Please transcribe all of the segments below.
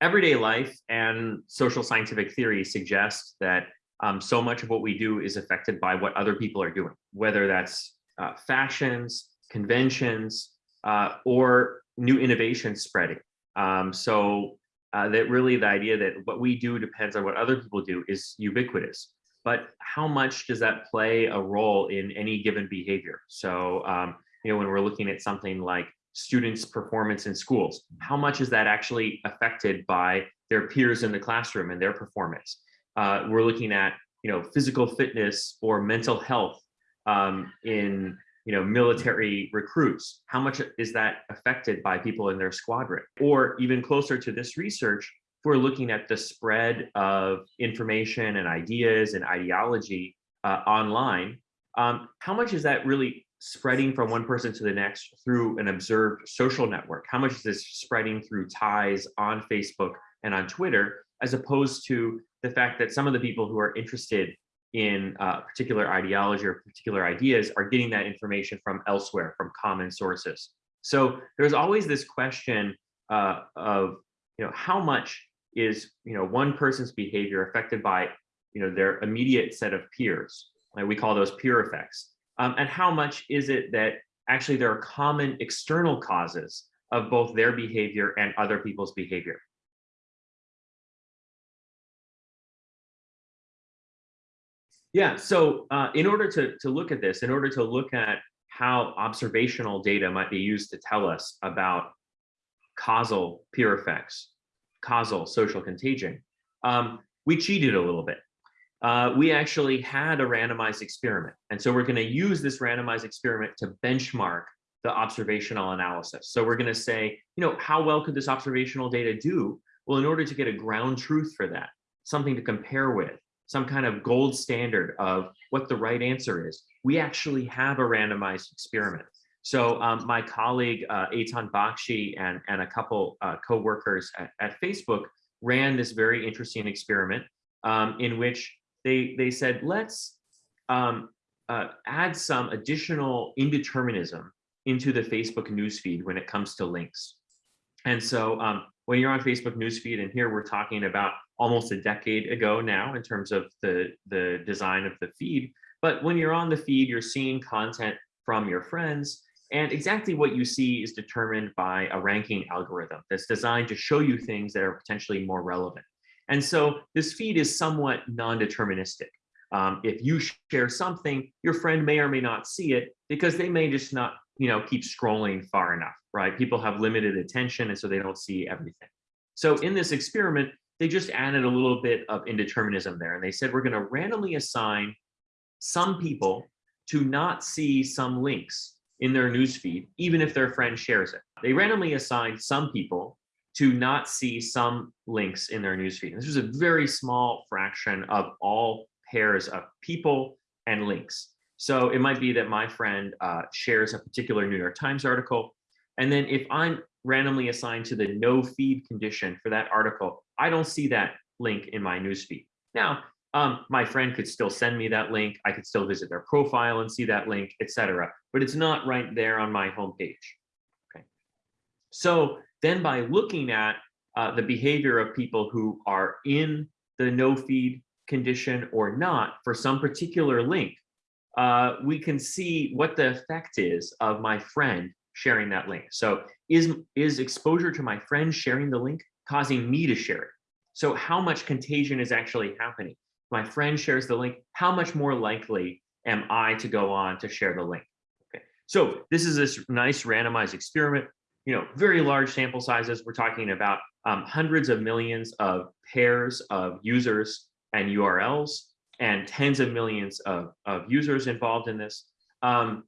everyday life and social scientific theory suggest that um, so much of what we do is affected by what other people are doing, whether that's uh, fashions, conventions, uh, or new innovations spreading. Um, so uh, that really the idea that what we do depends on what other people do is ubiquitous. But how much does that play a role in any given behavior? So, um, you know, when we're looking at something like students' performance in schools? How much is that actually affected by their peers in the classroom and their performance? Uh, we're looking at you know physical fitness or mental health um, in you know military recruits. How much is that affected by people in their squadron? Or even closer to this research, if we're looking at the spread of information and ideas and ideology uh, online, um, how much is that really spreading from one person to the next through an observed social network? How much is this spreading through ties on Facebook and on Twitter, as opposed to the fact that some of the people who are interested in uh, particular ideology or particular ideas are getting that information from elsewhere, from common sources. So there's always this question uh, of, you know, how much is, you know, one person's behavior affected by, you know, their immediate set of peers. Like we call those peer effects. Um, and how much is it that actually there are common external causes of both their behavior and other people's behavior? Yeah, so uh, in order to, to look at this, in order to look at how observational data might be used to tell us about causal peer effects, causal social contagion, um, we cheated a little bit uh, we actually had a randomized experiment. And so we're going to use this randomized experiment to benchmark the observational analysis. So we're going to say, you know, how well could this observational data do? Well, in order to get a ground truth for that, something to compare with, some kind of gold standard of what the right answer is, we actually have a randomized experiment. So um, my colleague, uh, Eytan Bakshy and, and a couple uh, co-workers at, at, Facebook ran this very interesting experiment um, in which they they said let's um, uh, add some additional indeterminism into the Facebook newsfeed when it comes to links. And so um, when you're on Facebook newsfeed, and here we're talking about almost a decade ago now in terms of the, the design of the feed, but when you're on the feed, you're seeing content from your friends, and exactly what you see is determined by a ranking algorithm that's designed to show you things that are potentially more relevant. And so this feed is somewhat non-deterministic. Um, if you share something, your friend may or may not see it because they may just not, you know, keep scrolling far enough, right? People have limited attention and so they don't see everything. So in this experiment, they just added a little bit of indeterminism there. And they said, we're gonna randomly assign some people to not see some links in their newsfeed, even if their friend shares it. They randomly assigned some people to not see some links in their newsfeed. This is a very small fraction of all pairs of people and links. So it might be that my friend uh, shares a particular New York Times article. And then if I'm randomly assigned to the no feed condition for that article, I don't see that link in my newsfeed. Now, um, my friend could still send me that link. I could still visit their profile and see that link, etc. But it's not right there on my homepage. Okay. So then by looking at uh, the behavior of people who are in the no feed condition or not for some particular link, uh, we can see what the effect is of my friend sharing that link. So is, is exposure to my friend sharing the link causing me to share it? So how much contagion is actually happening? My friend shares the link, how much more likely am I to go on to share the link? Okay, so this is this nice randomized experiment you know, very large sample sizes. We're talking about um, hundreds of millions of pairs of users and URLs and tens of millions of, of users involved in this. Um,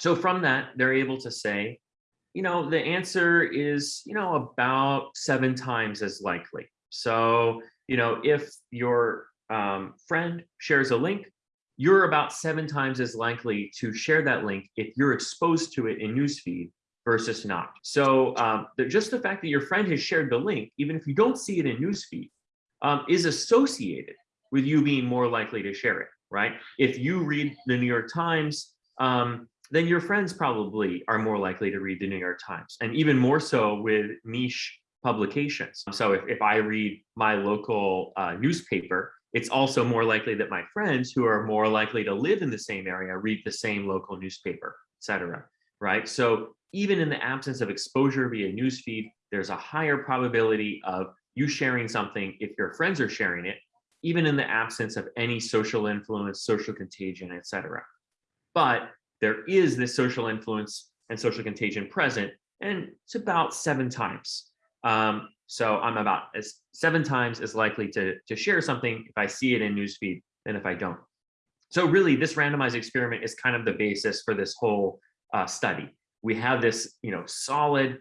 so from that, they're able to say, you know, the answer is, you know, about seven times as likely. So, you know, if your um, friend shares a link, you're about seven times as likely to share that link if you're exposed to it in newsfeed versus not. So um, the, just the fact that your friend has shared the link, even if you don't see it in newsfeed, um, is associated with you being more likely to share it, right? If you read the New York Times, um, then your friends probably are more likely to read the New York Times, and even more so with niche publications. So if, if I read my local uh, newspaper, it's also more likely that my friends who are more likely to live in the same area read the same local newspaper, etc. right? So even in the absence of exposure via newsfeed, there's a higher probability of you sharing something if your friends are sharing it, even in the absence of any social influence, social contagion, etc. But there is this social influence and social contagion present, and it's about seven times. Um, so I'm about as seven times as likely to, to share something if I see it in newsfeed than if I don't. So really this randomized experiment is kind of the basis for this whole uh, study. We have this, you know, solid,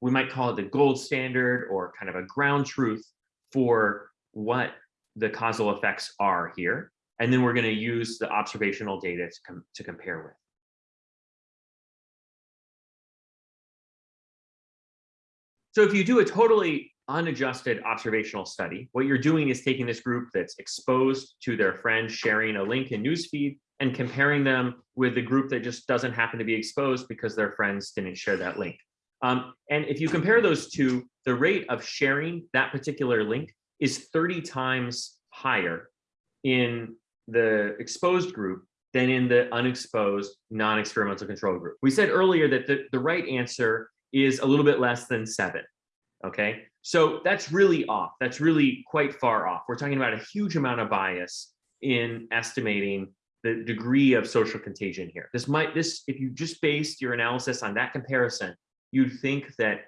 we might call it the gold standard or kind of a ground truth for what the causal effects are here. And then we're going to use the observational data to, com to compare with. So if you do a totally unadjusted observational study, what you're doing is taking this group that's exposed to their friends sharing a link in newsfeed and comparing them with the group that just doesn't happen to be exposed because their friends didn't share that link. Um, and if you compare those two, the rate of sharing that particular link is 30 times higher in the exposed group than in the unexposed non-experimental control group. We said earlier that the, the right answer is a little bit less than seven. Okay, so that's really off. That's really quite far off. We're talking about a huge amount of bias in estimating the degree of social contagion here. This might, this, if you just based your analysis on that comparison, you'd think that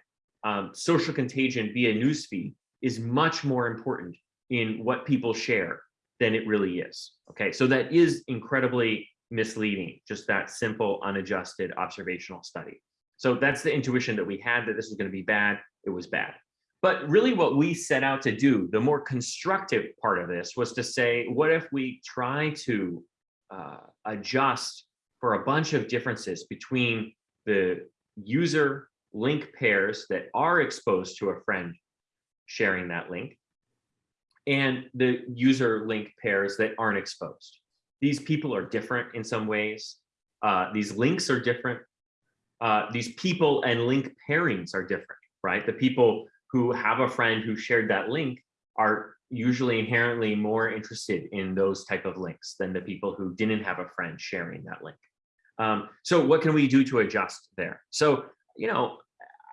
um, social contagion via newsfeed is much more important in what people share than it really is. Okay, so that is incredibly misleading, just that simple unadjusted observational study. So that's the intuition that we had that this was going to be bad. It was bad. But really what we set out to do, the more constructive part of this was to say, what if we try to uh, adjust for a bunch of differences between the user link pairs that are exposed to a friend sharing that link and the user link pairs that aren't exposed. These people are different in some ways. Uh, these links are different uh, these people and link pairings are different, right? The people who have a friend who shared that link are usually inherently more interested in those type of links than the people who didn't have a friend sharing that link. Um, so what can we do to adjust there? So, you know,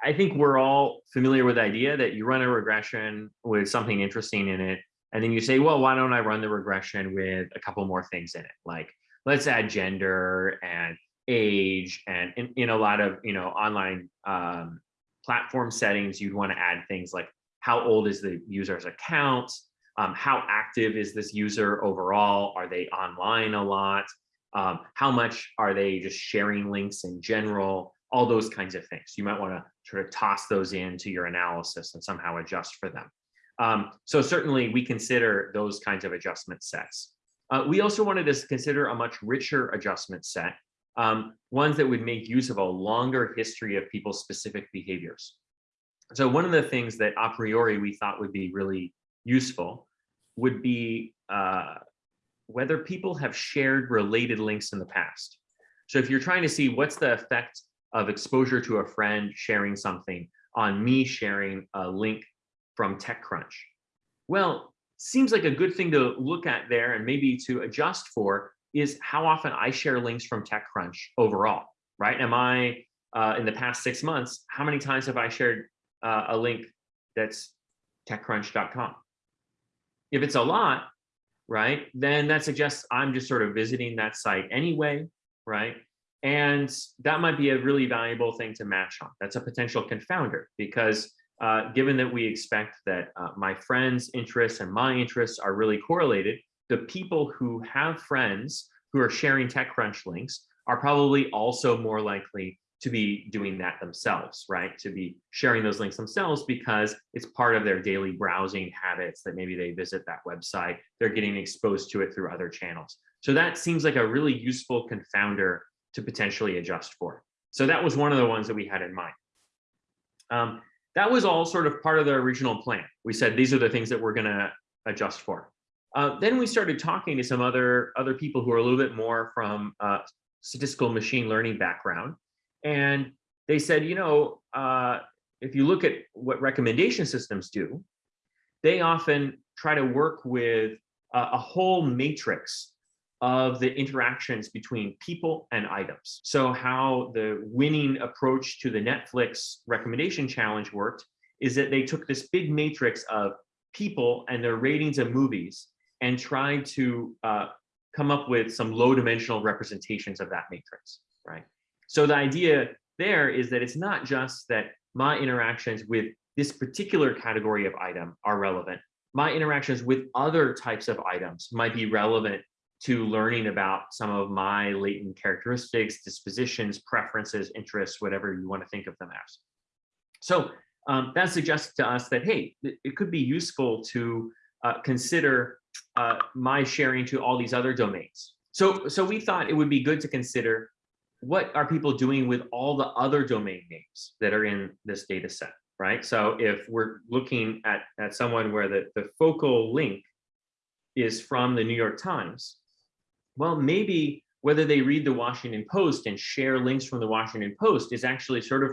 I think we're all familiar with the idea that you run a regression with something interesting in it, and then you say, well, why don't I run the regression with a couple more things in it? Like, let's add gender and age and in, in a lot of you know online um, platform settings you'd want to add things like how old is the user's account? Um, how active is this user overall? Are they online a lot? Um, how much are they just sharing links in general? All those kinds of things. You might want to sort of toss those into your analysis and somehow adjust for them. Um, so certainly we consider those kinds of adjustment sets. Uh, we also wanted to consider a much richer adjustment set um, ones that would make use of a longer history of people's specific behaviors. So one of the things that a priori we thought would be really useful would be uh, whether people have shared related links in the past. So if you're trying to see what's the effect of exposure to a friend sharing something on me sharing a link from TechCrunch. Well, seems like a good thing to look at there and maybe to adjust for is how often I share links from TechCrunch overall, right? Am I, uh, in the past six months, how many times have I shared uh, a link that's techcrunch.com? If it's a lot, right, then that suggests I'm just sort of visiting that site anyway, right? And that might be a really valuable thing to match on. That's a potential confounder because uh, given that we expect that uh, my friends' interests and my interests are really correlated, the people who have friends who are sharing TechCrunch links are probably also more likely to be doing that themselves, right? To be sharing those links themselves because it's part of their daily browsing habits that maybe they visit that website, they're getting exposed to it through other channels. So that seems like a really useful confounder to potentially adjust for. So that was one of the ones that we had in mind. Um, that was all sort of part of the original plan. We said these are the things that we're gonna adjust for. Uh, then we started talking to some other other people who are a little bit more from uh, statistical machine learning background, and they said, you know, uh, if you look at what recommendation systems do, they often try to work with a, a whole matrix of the interactions between people and items. So how the winning approach to the Netflix recommendation challenge worked is that they took this big matrix of people and their ratings of movies and try to uh, come up with some low dimensional representations of that matrix, right? So the idea there is that it's not just that my interactions with this particular category of item are relevant. My interactions with other types of items might be relevant to learning about some of my latent characteristics, dispositions, preferences, interests, whatever you want to think of them as. So um, that suggests to us that, hey, it could be useful to uh, consider uh, my sharing to all these other domains. So, so we thought it would be good to consider what are people doing with all the other domain names that are in this data set, right? So if we're looking at, at someone where the, the focal link is from the New York Times, well, maybe whether they read the Washington Post and share links from the Washington Post is actually sort of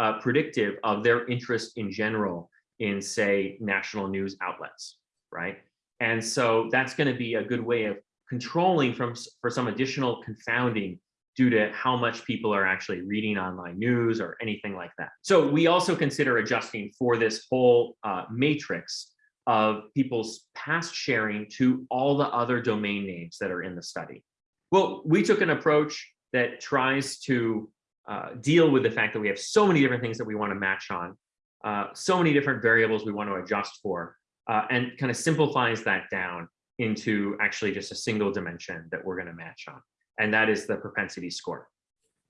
uh, predictive of their interest in general in, say, national news outlets, right? And so that's going to be a good way of controlling from for some additional confounding due to how much people are actually reading online news or anything like that. So we also consider adjusting for this whole uh, matrix of people's past sharing to all the other domain names that are in the study. Well, we took an approach that tries to uh, deal with the fact that we have so many different things that we want to match on, uh, so many different variables we want to adjust for, uh, and kind of simplifies that down into actually just a single dimension that we're going to match on and that is the propensity score.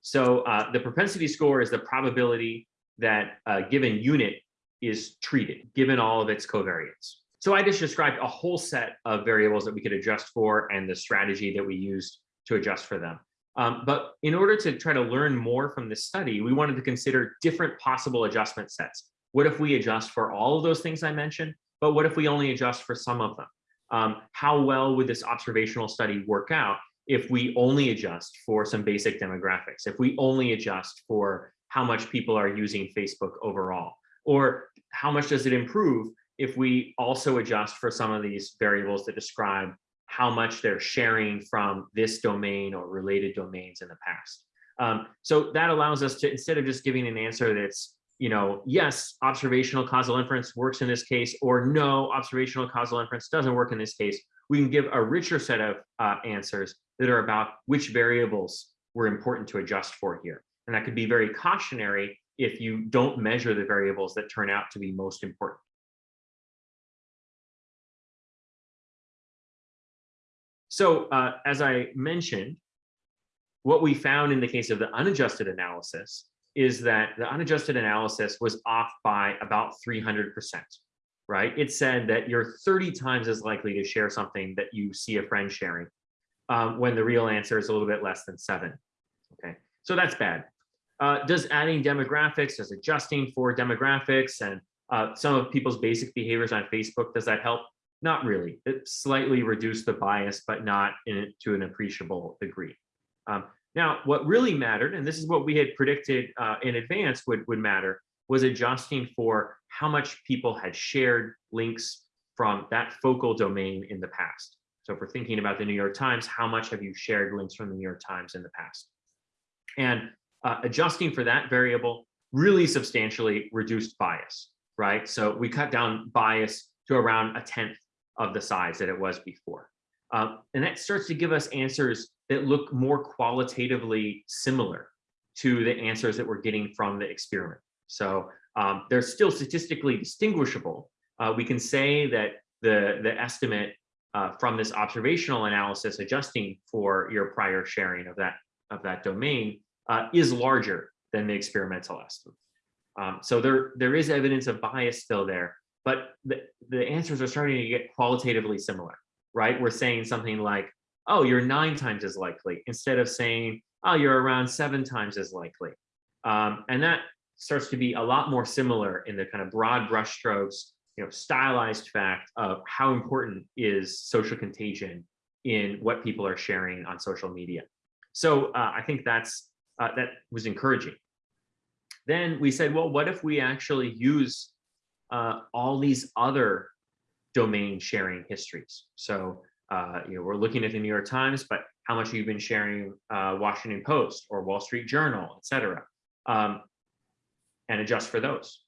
So uh, the propensity score is the probability that a given unit is treated, given all of its covariates. So I just described a whole set of variables that we could adjust for and the strategy that we used to adjust for them. Um, but in order to try to learn more from this study, we wanted to consider different possible adjustment sets. What if we adjust for all of those things I mentioned, but what if we only adjust for some of them? Um, how well would this observational study work out if we only adjust for some basic demographics, if we only adjust for how much people are using Facebook overall, or how much does it improve if we also adjust for some of these variables that describe how much they're sharing from this domain or related domains in the past. Um, so that allows us to, instead of just giving an answer that's, you know, yes, observational causal inference works in this case, or no, observational causal inference doesn't work in this case, we can give a richer set of uh, answers that are about which variables were important to adjust for here. And that could be very cautionary if you don't measure the variables that turn out to be most important. So uh, as I mentioned, what we found in the case of the unadjusted analysis is that the unadjusted analysis was off by about 300%, right? It said that you're 30 times as likely to share something that you see a friend sharing um, when the real answer is a little bit less than seven. Okay, so that's bad. Uh, does adding demographics, does adjusting for demographics and uh, some of people's basic behaviors on Facebook, does that help? Not really. It slightly reduced the bias, but not in, to an appreciable degree. Um, now, what really mattered, and this is what we had predicted uh, in advance would, would matter, was adjusting for how much people had shared links from that focal domain in the past. So if we're thinking about the New York Times, how much have you shared links from the New York Times in the past? And uh, adjusting for that variable really substantially reduced bias, right? So we cut down bias to around a tenth of the size that it was before. Uh, and that starts to give us answers that look more qualitatively similar to the answers that we're getting from the experiment. So um, they're still statistically distinguishable. Uh, we can say that the, the estimate uh, from this observational analysis adjusting for your prior sharing of that of that domain uh, is larger than the experimental estimate. Um, so there there is evidence of bias still there, but the, the answers are starting to get qualitatively similar, right? We're saying something like, oh, you're nine times as likely instead of saying, oh, you're around seven times as likely. Um, and that starts to be a lot more similar in the kind of broad brushstrokes you know, stylized fact of how important is social contagion in what people are sharing on social media. So uh, I think that's uh, that was encouraging. Then we said, well, what if we actually use uh, all these other domain sharing histories? So uh, you know, we're looking at the New York Times, but how much you've been sharing uh, Washington Post or Wall Street Journal, et cetera, um, and adjust for those.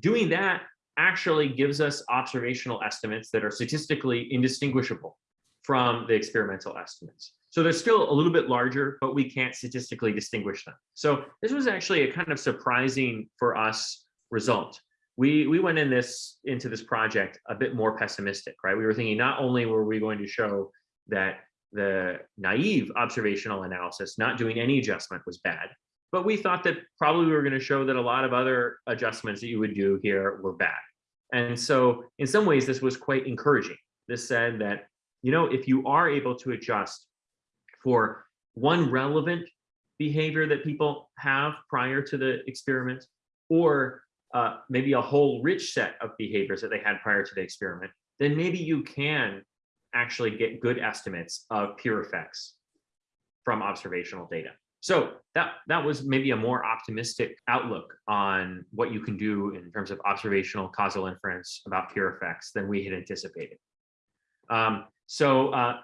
Doing that actually gives us observational estimates that are statistically indistinguishable from the experimental estimates. So they're still a little bit larger, but we can't statistically distinguish them. So this was actually a kind of surprising for us result. We, we went in this into this project a bit more pessimistic, right? We were thinking not only were we going to show that the naive observational analysis, not doing any adjustment was bad, but we thought that probably we were going to show that a lot of other adjustments that you would do here were bad. And so in some ways, this was quite encouraging. This said that, you know, if you are able to adjust for one relevant behavior that people have prior to the experiment, or uh, maybe a whole rich set of behaviors that they had prior to the experiment, then maybe you can actually get good estimates of peer effects from observational data. So that, that was maybe a more optimistic outlook on what you can do in terms of observational causal inference about peer effects than we had anticipated. Um, so uh,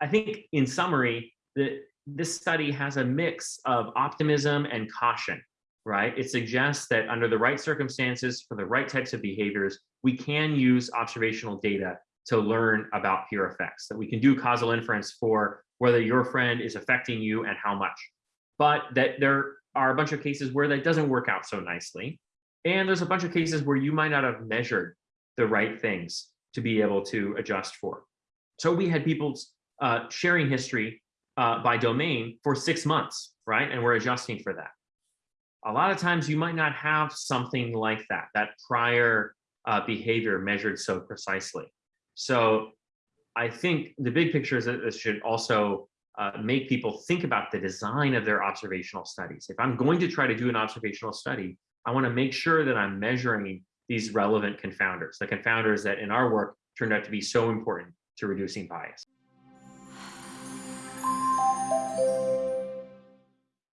I think in summary, that this study has a mix of optimism and caution, right? It suggests that under the right circumstances, for the right types of behaviors, we can use observational data to learn about peer effects, that we can do causal inference for whether your friend is affecting you and how much but that there are a bunch of cases where that doesn't work out so nicely. And there's a bunch of cases where you might not have measured the right things to be able to adjust for. So we had people uh, sharing history uh, by domain for six months, right? And we're adjusting for that. A lot of times you might not have something like that, that prior uh, behavior measured so precisely. So I think the big picture is that this should also uh, make people think about the design of their observational studies. If I'm going to try to do an observational study, I want to make sure that I'm measuring these relevant confounders, the confounders that in our work turned out to be so important to reducing bias.